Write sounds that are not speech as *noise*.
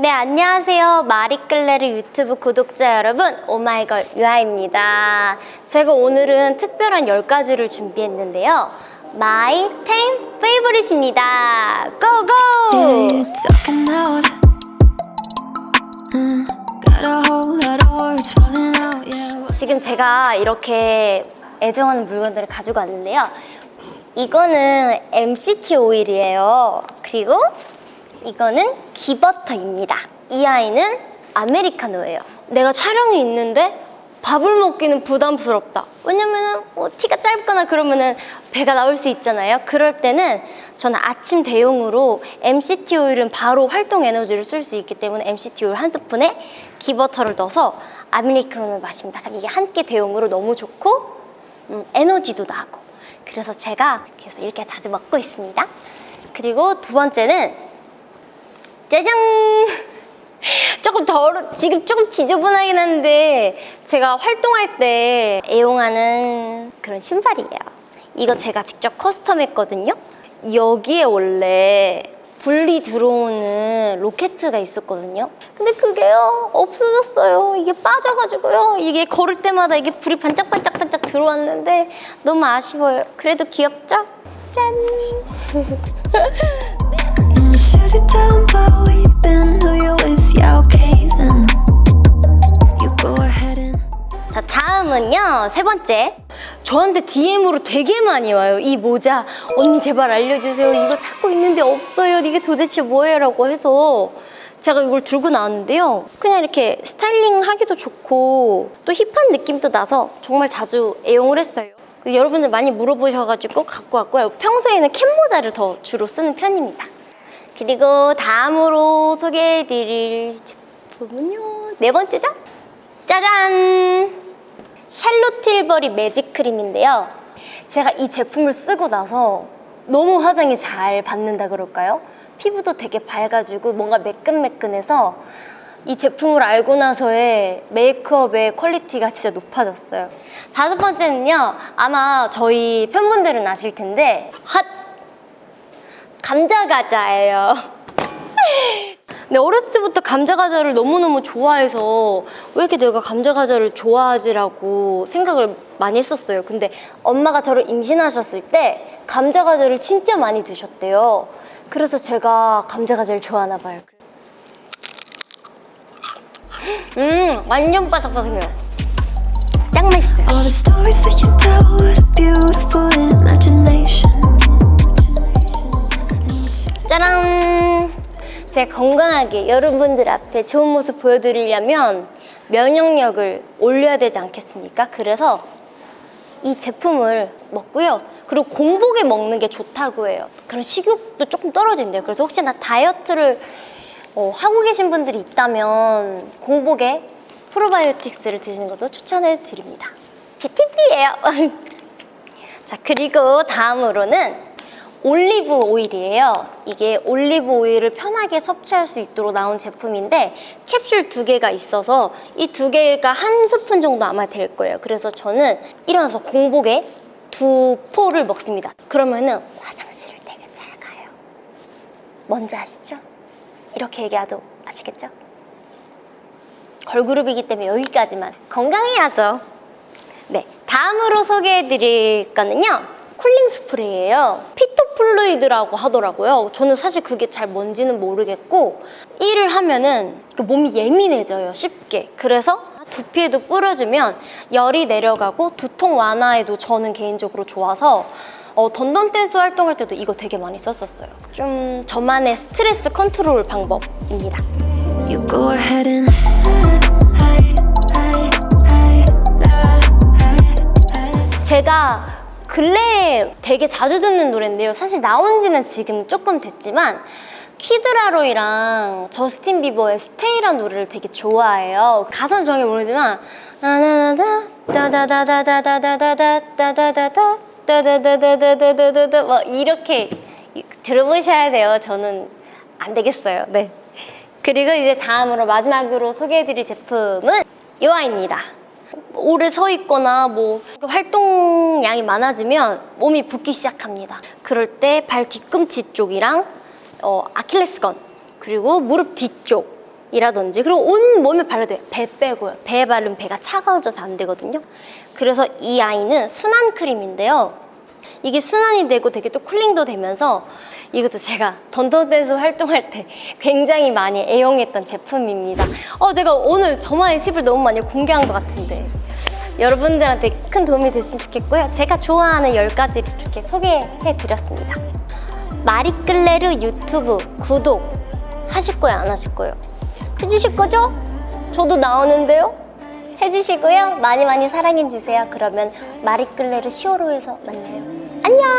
네, 안녕하세요. 마리끌레르 유튜브 구독자 여러분, 오마이걸 유아입니다. 제가 오늘은 특별한 10가지를 준비했는데요. My 10 Favorite입니다. Go go! Yeah, 지금 제가 이렇게 애정하는 물건들을 가지고 왔는데요. 이거는 MCT 오일이에요. 그리고 이거는 기버터입니다. 이 아이는 아메리카노예요. 내가 촬영이 있는데 밥을 먹기는 부담스럽다. 왜냐면은 뭐 티가 짧거나 그러면은 배가 나올 수 있잖아요. 그럴 때는 저는 아침 대용으로 MCT 오일은 바로 활동 에너지를 쓸 수 있기 때문에 MCT 오일 한 스푼에 기버터를 넣어서 아메리카노를 마십니다. 그럼 이게 한 끼 대용으로 너무 좋고 음, 에너지도 나고 그래서 제가 그래서 이렇게 자주 먹고 있습니다. 그리고 두 번째는 짜잔! 조금 더러 지금 조금 지저분하긴 한데 제가 활동할 때 애용하는 그런 신발이에요. 이거 제가 직접 custom 했거든요. 여기에 원래 불이 들어오는 로켓가 있었거든요. 근데 그게요 없어졌어요. 이게 빠져가지고요. 이게 걸을 때마다 이게 불이 반짝반짝반짝 들어왔는데 너무 아쉬워요. 그래도 귀엽죠? 짠! *laughs* 세 번째. 저한테 DM으로 되게 많이 와요. 이 모자. 언니 제발 알려주세요. 이거 찾고 있는데 없어요. 이게 도대체 뭐예요? 라고 해서 제가 이걸 들고 나왔는데요. 그냥 이렇게 스타일링 하기도 좋고 또 힙한 느낌도 나서 정말 자주 애용을 했어요. 그 여러분들 많이 물어보셔가지고 갖고 왔고요. 평소에는 캡 모자를 더 주로 쓰는 편입니다. 그리고 다음으로 소개해드릴 제품은요. 네 번째죠? 짜잔! 샬롯 틸버리 매직 크림인데요. 제가 이 제품을 쓰고 나서 너무 화장이 잘 받는다 그럴까요? 피부도 되게 밝아지고 뭔가 매끈매끈해서 이 제품을 알고 나서의 메이크업의 퀄리티가 진짜 높아졌어요. 다섯 번째는요. 아마 저희 팬분들은 아실 텐데 핫! 감자과자예요. 근데 어렸을 때부터 감자과자를 너무너무 좋아해서 왜 이렇게 내가 감자과자를 좋아하지라고 생각을 많이 했었어요. 근데 엄마가 저를 임신하셨을 때 감자과자를 진짜 많이 드셨대요. 그래서 제가 감자과자를 좋아하나 봐요. 음, 완전 바삭바삭해요. 짱 맛있어요. 제 건강하게 여러분들 앞에 좋은 모습 보여드리려면 면역력을 올려야 되지 않겠습니까? 그래서 이 제품을 먹고요. 그리고 공복에 먹는 게 좋다고 해요. 그런 식욕도 조금 떨어진대요. 그래서 혹시나 다이어트를 어, 하고 계신 분들이 있다면 공복에 프로바이오틱스를 드시는 것도 추천해 드립니다. 제 팁이에요. *laughs* 자, 그리고 다음으로는 올리브 오일이에요. 이게 올리브 오일을 편하게 섭취할 수 있도록 나온 제품인데 캡슐 두 개가 있어서 이 두 개가 한 스푼 정도 아마 될 거예요. 그래서 저는 일어나서 공복에 두 포를 먹습니다. 그러면은 화장실을 되게 잘 가요. 뭔지 아시죠? 이렇게 얘기해도 아시겠죠? 걸그룹이기 때문에 여기까지만 건강해야죠. 네, 다음으로 소개해드릴 거는요. 쿨링 스프레이예요. 피토플루이드라고 하더라고요. 저는 사실 그게 잘 뭔지는 모르겠고 일을 하면은 그 몸이 예민해져요, 쉽게. 그래서 두피에도 뿌려주면 열이 내려가고 두통 완화에도 저는 개인적으로 좋아서 어, Dun Dun Dance 활동할 때도 이거 되게 많이 썼었어요. 좀 저만의 스트레스 컨트롤 방법입니다. You go ahead and. 제가 근래에 되게 자주 듣는 노래인데요. 사실 나온 지는 지금 조금 됐지만 키드 라로이랑 저스틴 비버의 Stay라는 노래를 되게 좋아해요. 가사는 정확히 모르지만 제품은 요아입니다. 오래 서 있거나 뭐 활동량이 많아지면 몸이 붓기 시작합니다. 그럴 때 발 뒤꿈치 쪽이랑 어, 아킬레스건 그리고 무릎 뒤쪽 이라든지 그리고 온 몸에 발라도 돼요. 배 빼고요. 배에 바르면 배가 차가워져서 안 되거든요. 그래서 이 아이는 순한 크림인데요. 이게 순환이 되고 되게 또 쿨링도 되면서 이것도 제가 던던댄스 활동할 때 굉장히 많이 애용했던 제품입니다. 어, 제가 오늘 저만의 팁을 너무 많이 공개한 것 같은데 여러분들한테 큰 도움이 됐으면 좋겠고요. 제가 좋아하는 10가지를 이렇게 소개해 드렸습니다. 마리끌레르 유튜브 구독 하실 거예요? 안 하실 거예요? 해주실 거죠? 저도 나오는데요? 해주시고요. 많이 많이 사랑해주세요. 그러면 마리끌레르 시오로에서 만나요. 안녕!